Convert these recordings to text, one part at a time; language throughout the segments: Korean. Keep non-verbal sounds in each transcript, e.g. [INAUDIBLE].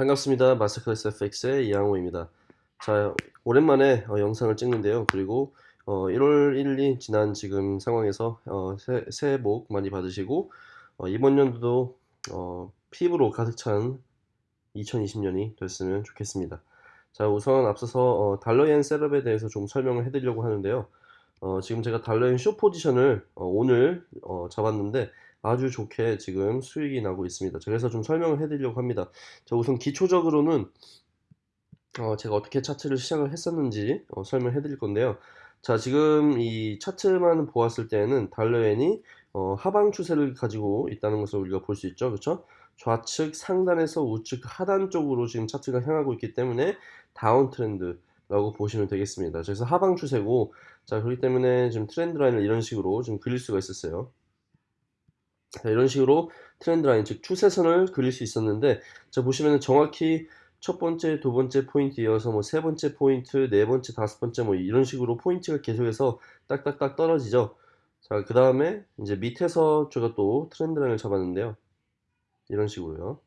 반갑습니다. 마스터클래스 FX의 이양호입니다. 자, 오랜만에 어, 영상을 찍는데요. 그리고 어, 1월 1일 이 지난 지금 상황에서 어, 새, 새해 복 많이 받으시고 어, 이번 연도도 어, 피부로 가득 찬 2020년이 됐으면 좋겠습니다. 자, 우선 앞서서 어, 달러엔 셋업에 대해서 좀 설명을 해드리려고 하는데요. 어, 지금 제가 달러엔 쇼 포지션을 어, 오늘 어, 잡았는데 아주 좋게 지금 수익이 나고 있습니다. 그래서 좀 설명을 해드리려고 합니다. 자, 우선 기초적으로는 어, 제가 어떻게 차트를 시작을 했었는지 어, 설명해 드릴 건데요. 자, 지금 이 차트만 보았을 때는 달러엔이 어, 하방 추세를 가지고 있다는 것을 우리가 볼 수 있죠. 그렇죠? 좌측 상단에서 우측 하단 쪽으로 지금 차트가 향하고 있기 때문에 다운 트렌드 라고 보시면 되겠습니다. 그래서 하방 추세고 자, 그렇기 때문에 지금 trend line을 이런 식으로 좀 그릴 수가 있었어요. 자, 이런 식으로 trend line 즉 추세선을 그릴 수 있었는데 자 보시면 정확히 첫 번째, 두 번째 포인트 이어서 뭐 세 번째 포인트, 네 번째, 다섯 번째 뭐 이런 식으로 포인트가 계속해서 딱딱딱 떨어지죠. 자, 그 다음에 이제 밑에서 제가 또 trend line을 잡았는데요. 이런 식으로요.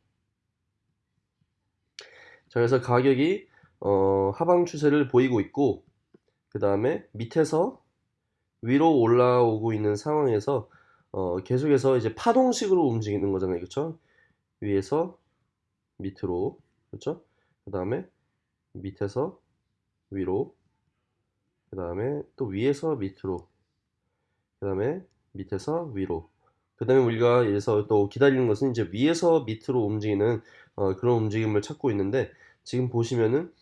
자, 그래서 가격이 어, 하방 추세를 보이고 있고 그 다음에 밑에서 위로 올라오고 있는 상황에서 어, 계속해서 이제 파동식으로 움직이는 거잖아요. 그렇죠? 위에서 밑으로 그렇죠? 그 다음에 밑에서 위로 그 다음에 또 위에서 밑으로 그 다음에 밑에서 위로 그 다음에 우리가 여기서 또 기다리는 것은 이제 위에서 밑으로 움직이는 어, 그런 움직임을 찾고 있는데 지금 보시면은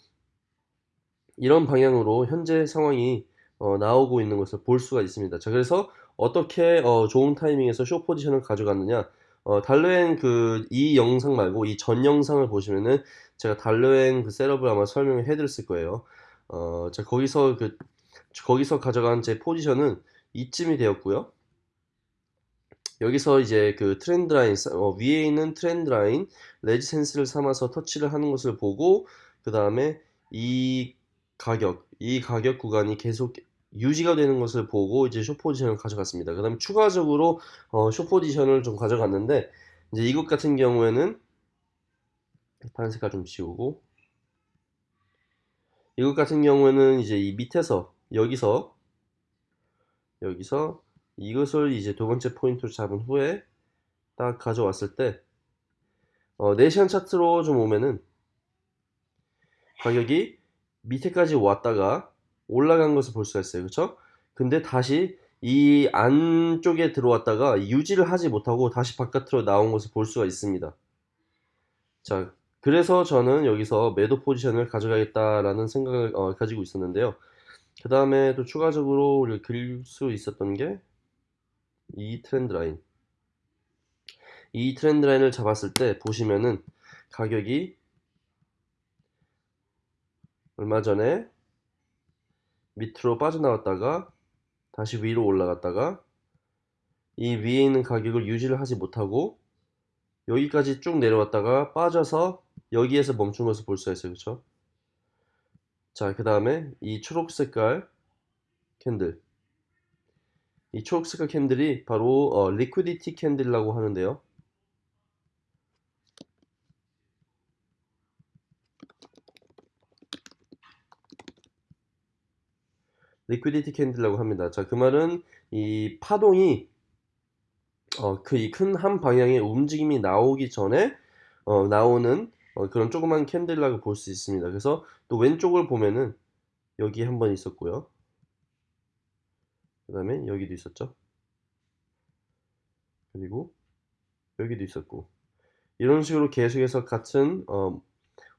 이런 방향으로 현재 상황이 어, 나오고 있는 것을 볼 수가 있습니다. 자, 그래서 어떻게 어, 좋은 타이밍에서 쇼 포지션을 가져갔느냐 어, 달러엔 그 이 영상 말고 이 전 영상을 보시면은 제가 달러엔 그 셋업을 아마 설명을 해드렸을 거예요. 어, 자 거기서 그 거기서 가져간 제 포지션은 이쯤이 되었고요. 여기서 이제 그 trend line 어, 위에 있는 trend line resistance를 삼아서 터치를 하는 것을 보고 그 다음에 이 가격 이 가격 구간이 계속 유지가 되는 것을 보고 이제 short position을 가져갔습니다. 그 다음에 추가적으로 어, short position을 좀 가져갔는데 이제 이것 같은 경우에는 파란 색깔 좀 지우고 이것 같은 경우에는 이제 이 밑에서 여기서 여기서 이것을 이제 두 번째 포인트로 잡은 후에 딱 가져왔을 때 어, 4시간 차트로 좀 오면은 가격이 밑에까지 왔다가 올라간 것을 볼 수가 있어요. 그렇죠? 근데 다시 이 안쪽에 들어왔다가 유지를 하지 못하고 다시 바깥으로 나온 것을 볼 수가 있습니다. 자, 그래서 저는 여기서 매도 포지션을 가져가겠다라는 생각을 어, 가지고 있었는데요. 그 다음에 또 추가적으로 우리가 그릴 수 있었던 게 이 트렌드 라인. 이 트렌드 라인을 잡았을 때 보시면은 가격이 얼마 전에 밑으로 빠져나왔다가 다시 위로 올라갔다가 이 위에 있는 가격을 유지를 하지 못하고 여기까지 쭉 내려왔다가 빠져서 여기에서 멈춘 것을 볼 수가 있어요. 그렇죠 자그 다음에 이 초록 색깔 candle. 이 초록 색깔 candle이 바로 어, liquidity candle이라고 하는데요 liquidity candle이라고 합니다. 자, 그 말은 이 파동이 어, 그 이 큰 한 방향의 움직임이 나오기 전에 어, 나오는 어, 그런 조그만 candle이라고 볼 수 있습니다. 그래서 또 왼쪽을 보면은 여기 한 번 있었고요. 그 다음에 여기도 있었죠. 그리고 여기도 있었고 이런 식으로 계속해서 같은 어,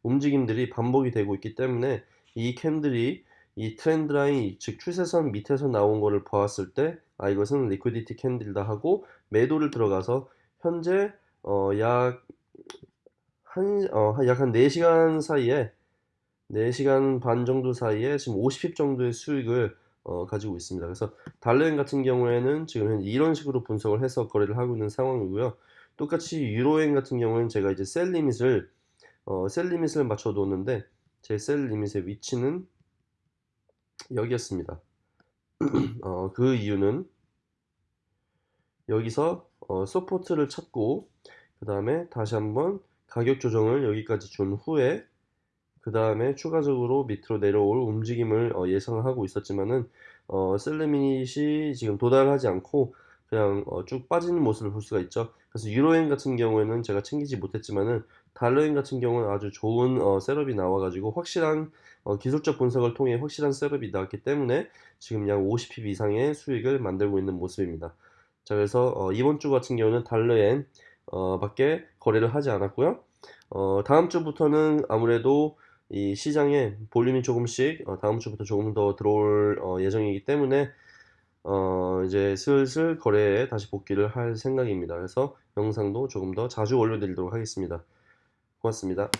움직임들이 반복이 되고 있기 때문에 이 candle이 이 trend line 즉 추세선 밑에서 나온 거를 보았을 때 아 이것은 liquidity candle이다 하고 매도를 들어가서 현재 어, 약 한, 어, 약한 4시간 사이에 4시간 반 정도 사이에 지금 50핍 정도의 수익을 어, 가지고 있습니다. 그래서 달러엔 같은 경우에는 지금 이런 식으로 분석을 해서 거래를 하고 있는 상황이고요. 똑같이 유로엔 같은 경우에는 제가 이제 셀 리밋을 어, 셀 리밋을 맞춰 놓는데 제 셀 리밋의 위치는 여기였습니다. [CLEARS THROAT] 어, 그 이유는 여기서 어, support를 찾고 그 다음에 다시 한번 가격 조정을 여기까지 준 후에 그 다음에 추가적으로 밑으로 내려올 움직임을 어, 예상하고 있었지만은 어, sell limit이 지금 도달하지 않고 그냥 어, 쭉 빠지는 모습을 볼 수가 있죠. 그래서 유로엔 같은 경우에는 제가 챙기지 못했지만은 달러엔 같은 경우는 아주 좋은 어, setup이 나와가지고 확실한 어, 기술적 분석을 통해 확실한 setup이 나왔기 때문에 지금 약 50pip 이상의 수익을 만들고 있는 모습입니다. 자 그래서 어, 이번 주 같은 경우는 달러엔 어, 밖에 거래를 하지 않았고요. 어, 다음 주부터는 아무래도 이 시장에 볼륨이 조금씩 어, 다음 주부터 조금 더 들어올 어, 예정이기 때문에 어, 이제 슬슬 거래에 다시 복귀를 할 생각입니다. 그래서 영상도 조금 더 자주 올려드리도록 하겠습니다. 고맙습니다.